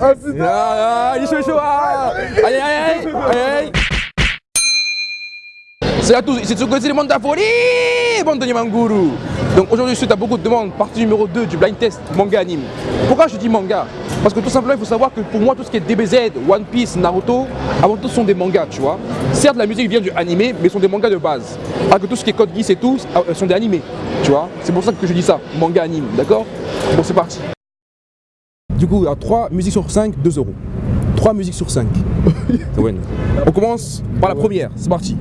Ah, c'est Ah, il est chaud, chaud ah. Aïe, aïe, aïe, aïe, aïe. C'est à tous, que c'est le monde de la folie, bande de Nimanguru. Donc aujourd'hui, suite à beaucoup de demandes, partie numéro 2 du blind test manga anime. Pourquoi je dis manga? Parce que tout simplement, il faut savoir que pour moi, tout ce qui est DBZ, One Piece, Naruto, avant tout, sont des mangas, tu vois. Certes, la musique vient du animé, mais sont des mangas de base. Alors que tout ce qui est Code Geass et tout, euh, sont des animés, tu vois. C'est pour ça que je dis ça, manga anime, d'accord? Bon, c'est parti. Du coup, à 3 musiques sur 5, 2 euros. 3 musiques sur 5. Ça win. On commence par la première, c'est parti.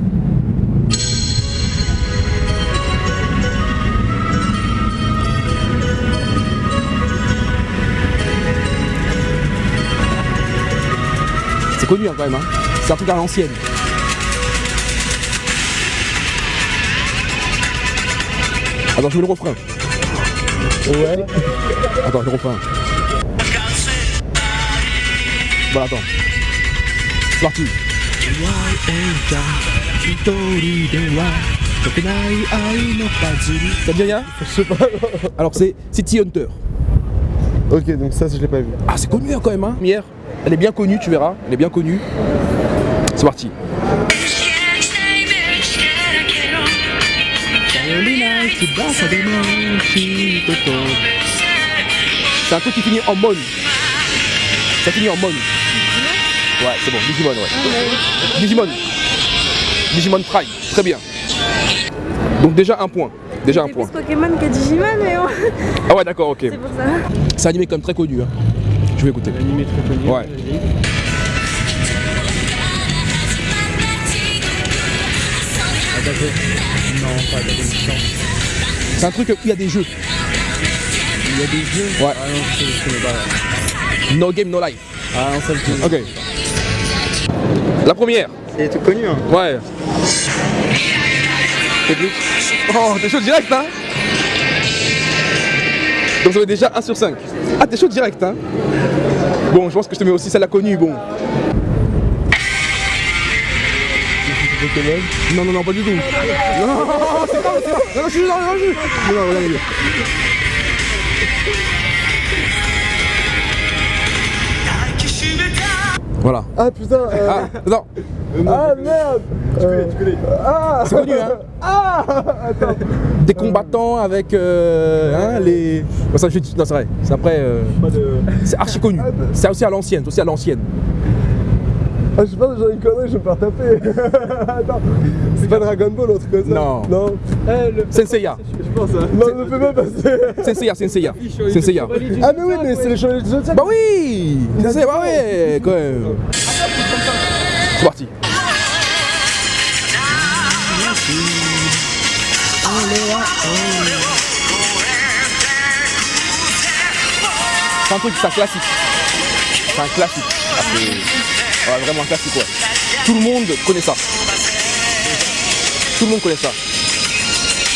C'est connu hein, quand même, hein. c'est un truc à l'ancienne. Attends, je mets le refrain. Ouais. Attends, le refrain. Bon, attends. C'est parti. Ça te dit rien? Je sais pas. Alors c'est City Hunter. Ok, donc ça, je l'ai pas vu. Ah c'est connu hein, quand même hein Première, elle est bien connue, tu verras. Elle est bien connue. C'est parti. C'est un truc qui finit en mon. Ça finit en mon. Ouais, c'est bon, Digimon, ouais. Digimon. Digimon Prime, très bien. Donc déjà un point. Déjà un C'est point. plus Pokémon que Digimon, mais bon, Ah ouais, d'accord, ok. c'est pour ça. C'est un animé quand même très connu. Hein. Je vais écouter. Animé très connu. Ouais. C'est un truc où il y a des jeux. Il y a des jeux Ouais. Ah non, je je connais pas. No game, no life. Ah non, ça, je connais. Ok. La première. C'est tout connu, hein. Ouais. Oh, t'es chaud direct, hein Donc ça fait déjà 1 sur 5. Ah, t'es chaud direct, hein Bon, je pense que je te mets aussi celle-là connue, bon. Non, non, non, pas du tout. Non, non, non, c'est pas, c'est pas. Non, non, je suis non, non, je suis. Non, non, regardez. Voilà. Ah putain, euh... Ah, non, Ah merde Tu connais, tu connais. Ah c'est connu, hein Ah Attends. Des combattants avec euh, hein, les. Bon, ça, je dis- non, c'est vrai. C'est après. euh, de... C'est archi connu. C'est aussi à l'ancienne, c'est aussi à l'ancienne. Ah je sais pas, j'ai une connerie, je vais me faire taper. Attends. C'est pas Dragon Ball ou un truc comme ça Non. Non. Eh. Senseiya. Je pense hein. Non, ne fais pas passer. Senseiya, Senseiya. Senseiya. Ah mais oui, mais c'est les chevaliers du Zodiac. Bah oui Senseiya, bah ouais, quand même. C'est parti. C'est un truc, c'est un classique. C'est un classique. Ah, ouais, vraiment un classique, ouais. Tout le monde connaît ça. Tout le monde connaît ça.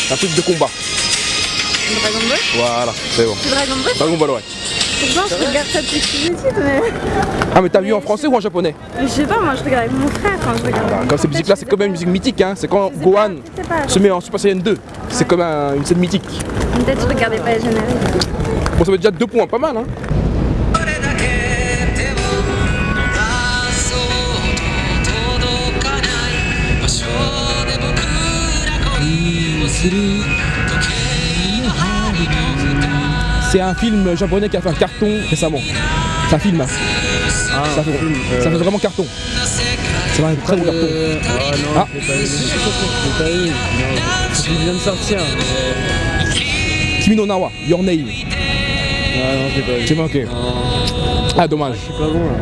C'est un truc de combat. Dragon Ball Voilà, c'est bon. C'est Dragon Ball Dragon Ball, ouais. Pourtant, je regarde ça depuis que je suis petite, mais... Ah, mais t'as vu en français ou en japonais mais je sais pas, moi, je regarde avec mon frère quand je regarde. Comme ces musiques-là, c'est quand même une musique mythique. Hein. C'est quand Gohan se met en Super Saiyan 2. C'est comme un- une scène mythique. Peut-être que je regardais pas les génériques. Bon, ça fait déjà deux points, pas mal. Hein. C'est un film japonais qui a fait un carton récemment. C'est un film. hein. ça, fait, ça fait vraiment carton. C'est un très bon carton. Ah non, Ah. j'ai pas eu. J'ai pas eu. Vient de sortir. mais- Kimi no Nawa, Your Name. Ah non, j'ai pas eu. C'est bon, ok. Ah, dommage. Je suis pas bon là.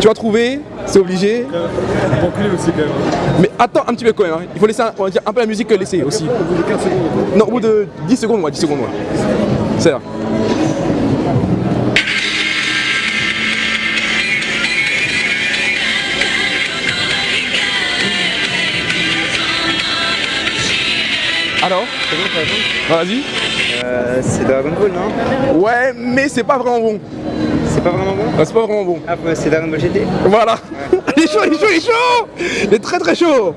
Tu vas trouver, c'est obligé. Aussi quand même. Mais attends un petit peu quand même. hein. Il faut laisser un, on va dire, un peu la musique laisser aussi. Au bout de 15 secondes. Non, au bout de 10 secondes, ouais, 10 secondes, ouais. C'est là. Alors? Vas-y. Euh, c'est Dragon Ball, non? Ouais, mais c'est pas vraiment bon. C'est pas vraiment bon Ouais, C'est pas vraiment bon. Ah, bah, c'est Dragon Ball GT Voilà. Il est chaud, il est chaud, il est chaud Il est très très chaud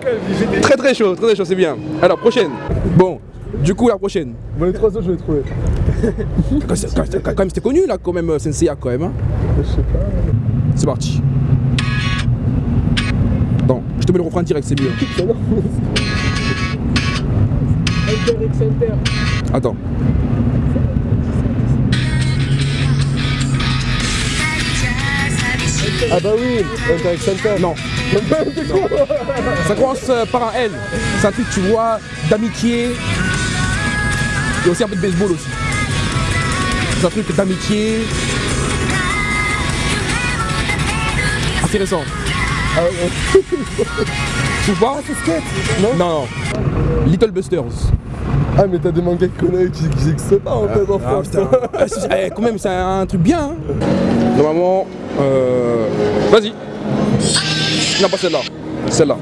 Très très chaud, très très chaud, c'est bien. Alors, prochaine. Bon, du coup, la prochaine. Bon, les trois autres, je vais les trouver. quand, même, c'était connu là, quand même, euh, Senseiya, quand même. hein. Je sais pas. C'est parti. Attends, je te mets le refrain direct, c'est mieux. Attends. Ah bah oui, Interact Center. Non. Con Ça commence euh, par un L. C'est un truc, tu vois, d'amitié. Et aussi un peu de baseball aussi. C'est un truc d'amitié. Intéressant. Ah ouais. Tu vois C'est skate Non Non, non. Little Busters. Ah mais t'as des mangas qui connaissent qui n'existent pas en fait en ah, ah, France. Ah, eh, quand même c'est un truc bien hein. Normalement euh... Vas-y. Non pas celle-là. Celle-là.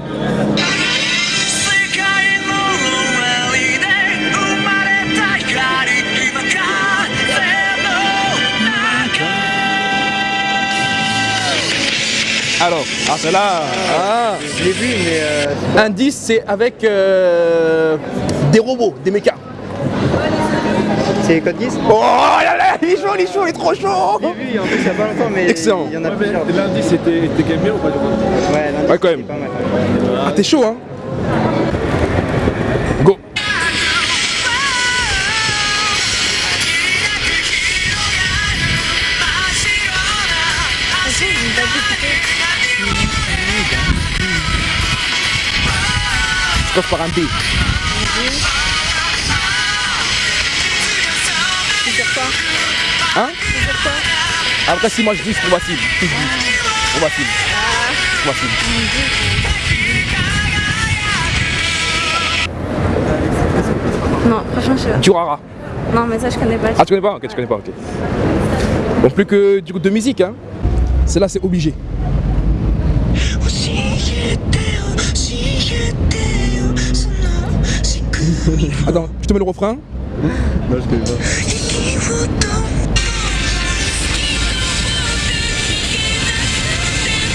Alors, ah celle-là. ah. Je l'ai vu mais... Euh... Indice c'est avec... Euh des robots, des mechas. c'est Code Geass Oh là là, il est chaud, il est chaud, il est trop chaud J'ai vu en plus il y a pas longtemps, mais Excellent. il y en a plusieurs. Ouais, Lundi, c'était était quand même bien ou pas du coup lundi, Ouais, quand même. c'est pas mal. Ah, t'es chaud, hein Go Je par un B. Hein ah, Après, si moi je dis, c'est pour ma cible. Si je dis. Pour ma Non, franchement, je sais pas. Durara. Non, mais ça, je connais pas. Ah, tu connais pas Ok, tu connais pas, ok. Bon, plus que du coup de musique, hein. Celle-là, c'est obligé. Attends, je te mets le refrain. Non, je.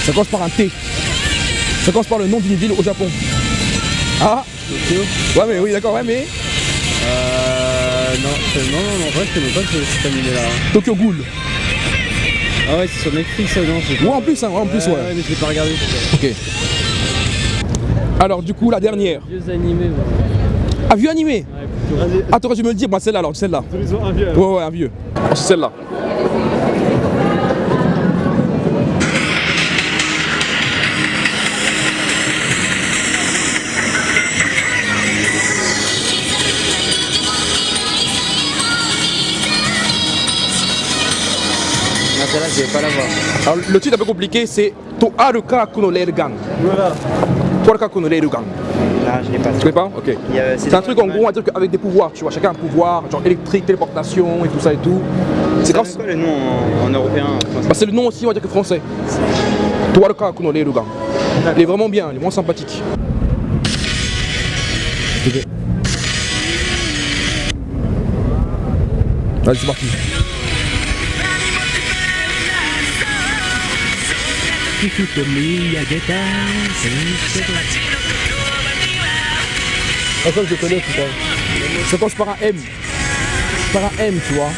Ça commence par un T. Ça commence par le nom d'une ville au Japon. Ah Ouais, mais oui, d'accord, ouais, mais. Euh. Non, non, non, en vrai, je connais pas ce- cet animé-là. Tokyo Ghoul. Ah ouais, c'est sur Netflix, ça, non Ouais, en plus, hein, ouais, en plus, Ouais, ouais. mais je l'ai pas regardé. Ok. Alors, du coup, la dernière. Vieux animés, Ah, vieux animé ouais, plutôt. Ah, t'aurais dû me le dire, moi, celle-là, alors, celle-là. Ouais, ouais, un vieux. C'est celle-là. Celle-là, je vais pas la voir. Alors, le titre un peu compliqué, c'est To Aruka Kuno Railgun. Voilà. To Aruka Kuno Railgun. Non, je l'ai pas. Tu pas Ok. C'est un truc en gros, on va dire qu'avec des pouvoirs, tu vois, chacun a un pouvoir, genre électrique, téléportation et tout ça et tout. C'est quoi le nom en, en européen en Bah, c'est le nom aussi, on va dire que français. Toaruka Kuno Reirugan. Il est vraiment bien, il est vraiment sympathique. Allez, c'est parti. Ah ça je le connais putain. Ça commence par un M. Par un M, tu vois.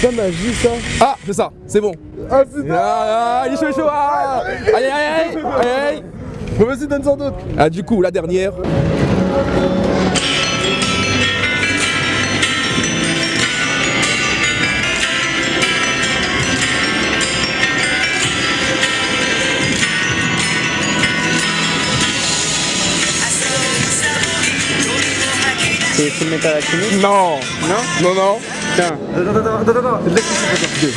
C'est pas magie ça Ah, c'est ça, c'est bon. Ah c'est Ah, ah, il est chaud, il est chaud. Ah. Allez, allez, allez, allez, allez. Bon vas-y donne-en d'autres Ah, du coup, la dernière. C'est Full Metal Alchemist Non, Non non, non. Putain. Attends attends attends attends Laisse-moi Deux.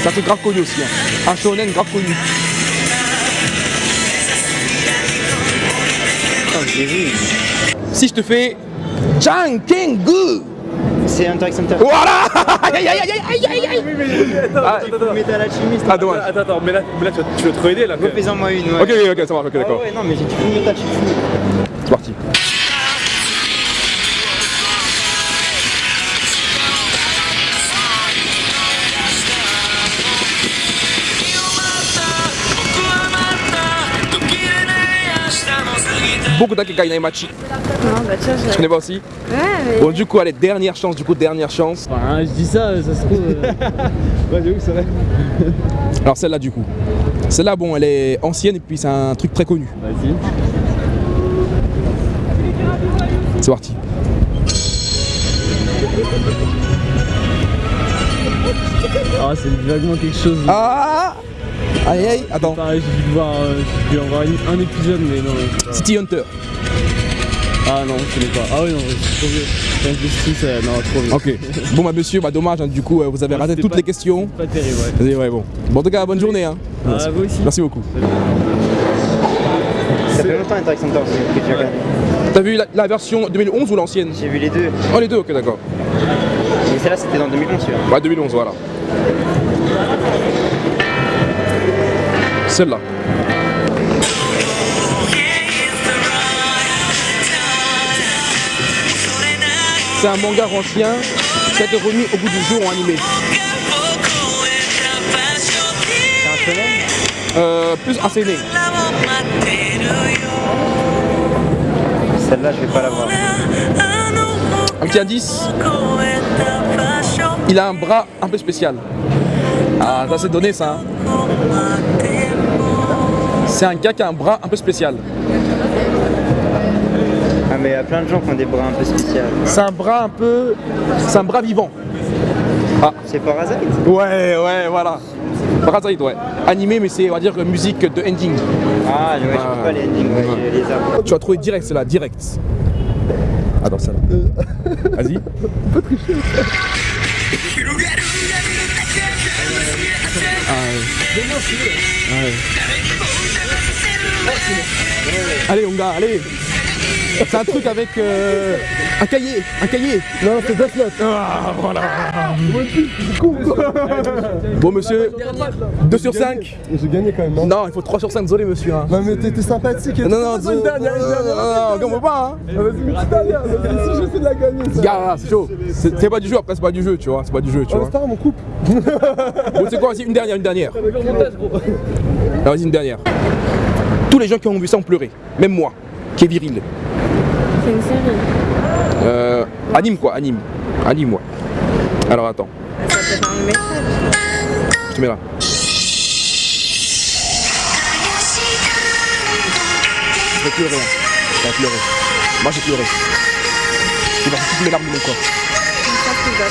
C'est un truc grave connu aussi. Hein. Un shonen grave connu. Putain, je l'ai vu. Si je te fais Jankengu C'est Hunter x Hunter. Voilà Aïe aïe aïe aïe aïe aïe Ah, Metal ah, dommage. Attends, attends, mais là, mais là tu, vas, tu vas trop aider là. moi une, ouais. Ok, ok, ok, ça marche, ok, Ah d'accord. ouais, non, mais j'ai Full Metal. C'est parti.「beaucoup d'Akekai Naimachi. Je... Tu connais pas aussi? Ouais. Bon, du coup, allez, dernière chance, du coup, dernière chance. Hein, je dis ça, ça se trouve. Euh. c'est vrai. Alors, celle-là, du coup. Celle-là, bon, elle est ancienne et puis c'est un truc très connu. Vas-y. C'est parti. Ah, c'est vaguement quelque chose. Hein. Ah Aïe aïe, attends. Pareil, j'ai dû voir, euh, j'ai dû en voir un épisode, mais non. pas- City Hunter. Ah non, je connais pas. Ah oui, non, c'est trop vieux. Injustice, euh, non, trop vieux. Ok. Bon, bah, monsieur, bah, dommage, hein, du coup, euh, vous avez Ouais, raté toutes pas- les questions. Pas terrible, ouais. Vas-y, ouais, bon. Bon, en tout cas, bonne journée. Hein. Ah, vous aussi. Merci beaucoup. Ça fait longtemps Interact Center que j'ai regardé. T'as vu la, la version 2011 ou l'ancienne? J'ai vu les deux. Oh, les deux, ok, d'accord. Mais celle-là, c'était dans 2011, celui-là. Ouais, 2011, voilà. Celle-là. C'est un manga ancien qui a été remis au bout du jour en animé. C'est un shonen Euh, plus un CD. Celle-là, je vais pas la voir. Un petit indice, il a un bras un peu spécial. Ah, ça c'est donné ça. hein. C'est un gars qui a un bras un peu spécial. Ah, mais il y a plein de gens qui ont des bras un peu spéciaux. C'est un bras un peu. C'est un bras vivant. C'est Parasite Ouais, ouais, voilà. Parasite, ouais. Animé, mais c'est, on va dire, musique de ending. Ah, ouais, je Ah. peux pas les endings, ouais, les arbres. Tu vas trouver direct, c'est là, direct. Attends, ça là. Vas-y. Allez, mon gars, allez. C'est un truc avec euh, un cahier, un cahier. Non, c'est Death Note. Ah, voilà. Bon, monsieur, 2 sur 5. J'ai gagné quand même, non Non, il faut 3 sur 5, désolé, monsieur. hein. Non, mais t'es sympathique. et Non, non, Vas-y, une dernière, une dernière. non, non, non, pas, hein. Ah, Vas-y, une dernière. vas-y, Si j'essaie de la gagner, ça. Gars, c'est chaud. C'est pas du jeu, après c'est pas du jeu, tu vois. C'est pas du jeu, tu Ah, vois. c'est pas grave, on coupe. Bon, c'est quoi, vas-y, une dernière, une dernière. Vas-y, une dernière. Tous les gens qui ont vu ça ont pleuré. Même moi, qui est viril. C'est une série. Euh, anime quoi, anime. Anime, moi. Alors attends, Ça peut être un message. je te mets là. Je vais pleurer. hein. Je vais pleurer. Moi j'ai pleuré. Vais voir toutes mes larmes de mon corps. Pas.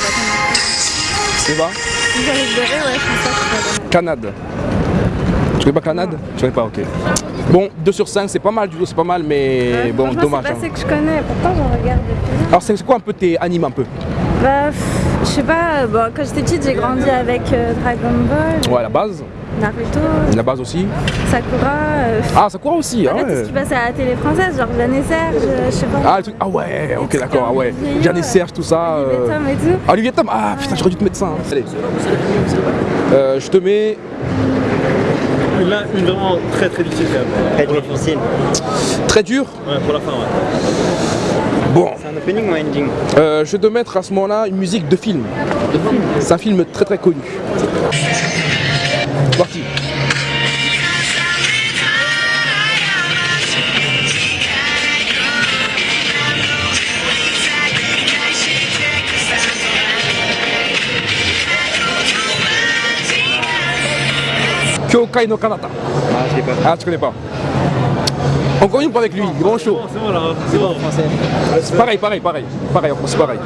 C'est va Si j'allais pleurer, ouais, je pense pas que connaître. Canade. Tu connais pas Canade? Tu connais pas, ok. Bon, 2 sur 5, c'est pas mal du tout, c'est pas mal, mais Ouais, bon, dommage. C'est hein. pas ce que je connais, pourtant j'en regarde depuis. Alors, c'est quoi un peu tes animes un peu? Bah, je sais pas, bon, quand j'étais petite, j'ai grandi avec euh, Dragon Ball, Ouais, la base, Naruto, la base aussi. Sakura. euh, Ah, court aussi, ah en fait, tout ouais. ce qui passe à la télé française, genre Jeanne et Serge, euh, je sais pas. Ah, le truc- ah ouais, ok, d'accord, ah ouais. Jeanne et. Serge, tout ça. Olivier euh, Tom et tout. Ah, Olivier Tom, ah putain, j'aurais dû te mettre ça. hein. Allez. Euh, je te mets. Là, une vraiment très très difficile quand Très même. difficile. Très dur. Ouais, pour la fin, ouais. Bon, C'est un opening ou un ending euh, je vais te mettre à ce moment-là une musique de film. C'est un film très très connu. Parti. Kyokai no Kanata. Ah, je l'ai pas. Ah, tu connais pas. On continue pas avec lui, grand chaud. C'est bon là, c'est bon. C'est pareil, pareil, pareil. Pareil, c'est pareil.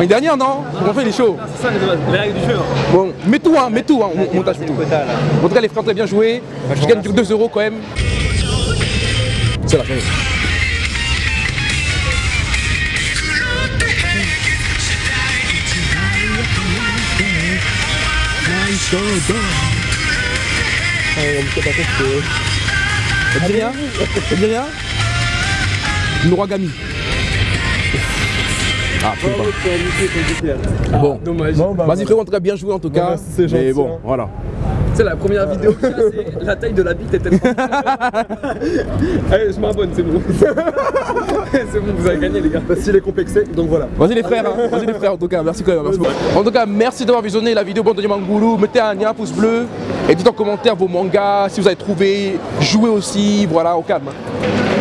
Une dernière, non On fait les shows. C'est ça les, les règles du jeu. hein. Bon, mets tout, hein, mets tout, hein, on montage tout. En tout cas, les frères, très bien joué. Je gagne 2 euros quand même. C'est la fin. Ça dit rien Ça dit rien Noragami. Ah, je sais pas. Bon, Dommage. Bon, bah, vas-y frérot, en tout cas bien joué en tout cas. bah, c'est Mais gentil, bon, hein. voilà. Tu sais, la première vidéo que j'ai, c'est la taille de la bite est tellement. Allez, je m'abonne, c'est bon. c'est bon, vous avez gagné, les gars. Bah, S'il est complexé, donc voilà. Vas-y les frères, hein. vas-y les frères en tout cas, merci quand même. merci beaucoup. En tout cas, merci d'avoir visionné la vidéo Bande de Mangoulou. Mettez un, un pouce bleu et dites en commentaire vos mangas, si vous avez trouvé, jouez aussi, voilà, au calme. hein.